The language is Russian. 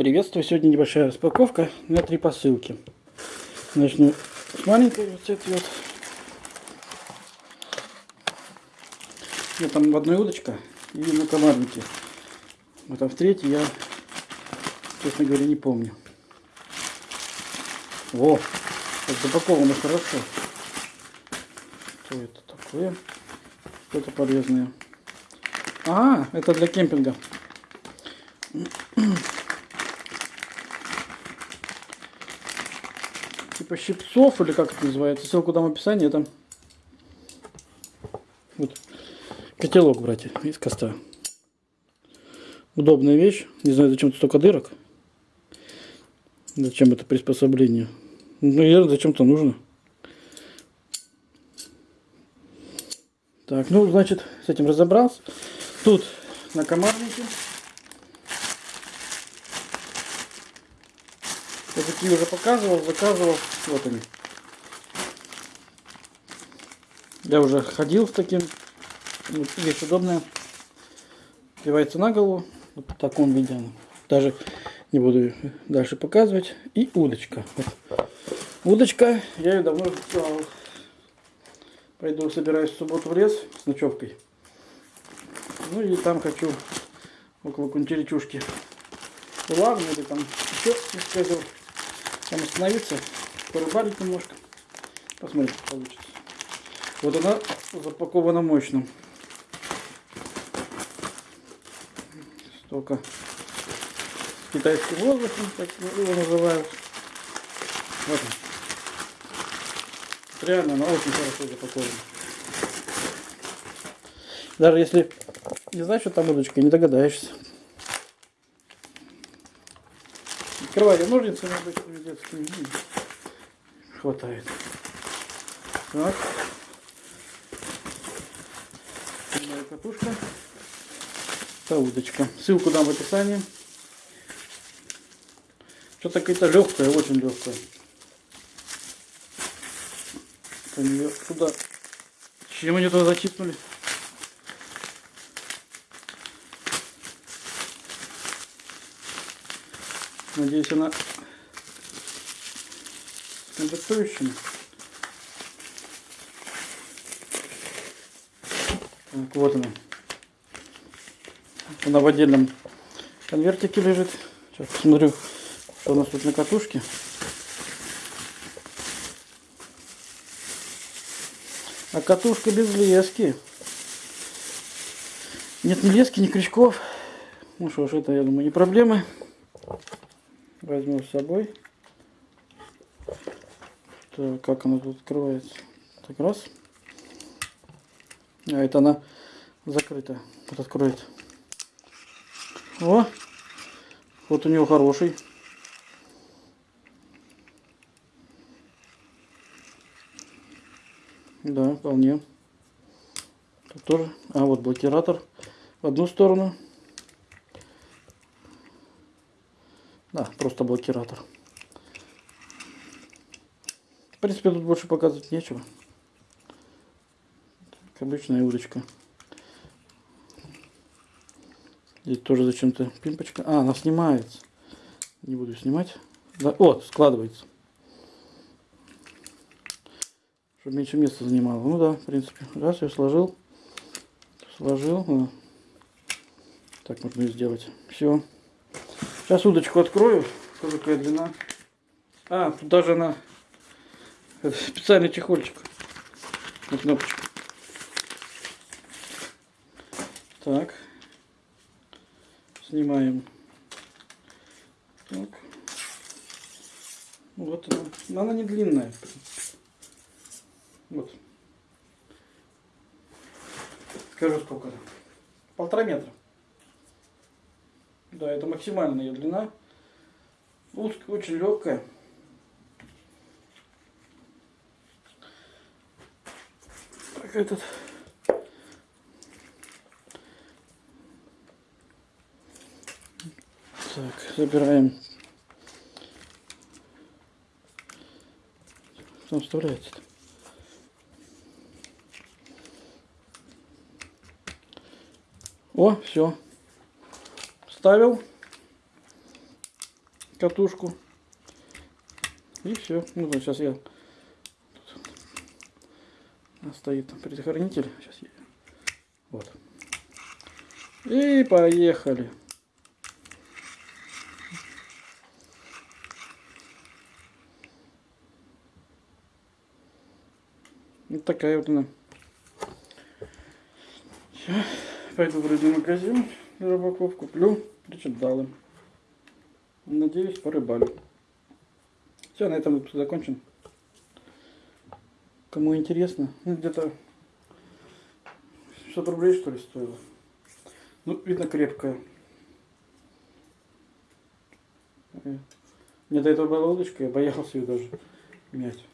Приветствую! Сегодня небольшая распаковка на три посылки. Начну с маленькой вот этой вот. Я там в одной удочка и на комарнике. А там в третьей я, честно говоря, не помню. Во! Запаковано хорошо. Что это такое? Что-то полезное. А, это для кемпинга. Типа щипцов, или как это называется. Ссылку дам в описании. Это вот котелок, братья, из костра. Удобная вещь. Не знаю, зачем столько дырок. Зачем это приспособление. Ну, наверное, зачем-то нужно. Так, ну, значит, с этим разобрался. Тут на комарнике. Я такие уже показывал, заказывал. Вот они. Я уже ходил с таким. Вот, вещь удобная. Одевается на голову. Вот в таком виде. Даже не буду дальше показывать. И удочка. Вот. Удочка. Я ее давно сделал. Пойду собираюсь в субботу в лес с ночевкой. Ну и там хочу около кунтеречушки улавлю или там еще скажу. Там остановиться порыбалить немножко. Посмотрим, что получится. Вот она запакована мощно. Столько китайский воздух, так его называют. Вот он. Реально она очень хорошо запакована. Даже если не знаешь, что там удочка, не догадаешься. Открывали ножницами обычными детскими хватает. Так. Моя катушка. Это удочка. Ссылку дам в описании. Что-то какая-то легкая, очень легкая. Туда... Чем они туда затипнули? Надеюсь, она комплектующими. Так, вот она. Она в отдельном конвертике лежит. Сейчас посмотрю, что у нас тут на катушке. А катушка без лески. Нет ни лески, ни крючков. Ну что ж, это, я думаю, не проблемы. Возьму с собой. Так, как она тут открывается? Так, раз. А это она закрыта. Вот откроет. О! Вот у него хороший. Да, вполне. Тут тоже. А, вот блокиратор в одну сторону. Да, просто блокиратор. В принципе, тут больше показывать нечего. Как обычная удочка. Здесь тоже зачем-то пимпочка. А, она снимается. Не буду снимать. Да, о, складывается. Чтобы меньше места занимало. Ну да, в принципе. Раз, я сложил. Сложил. Так можно и сделать. Все. Сейчас удочку открою. Тоже какая длина. А, тут даже она это специальный чехольчик на кнопочку. Так. Снимаем. Так. Вот она. Она не длинная. Вот. Скажу сколько. Полтора метра. Да, это максимальная длина. Узкая, очень легкая. как этот. Так, забираем. Что вставляется? -то? О, все. Ставил. катушку. И все. Ну, сейчас я... Тут стоит там предохранитель. Сейчас я... Вот. И поехали. Вот такая вот она. Сейчас пойду в рыбный магазин рыбаков, куплю причиндалы. Надеюсь, порыбалю. Все, на этом выпуск закончен. Кому интересно, ну, где-то 600 рублей что ли стоило. Ну, видно крепкая. Э, Мне до этого была удочка, я боялся ее даже менять.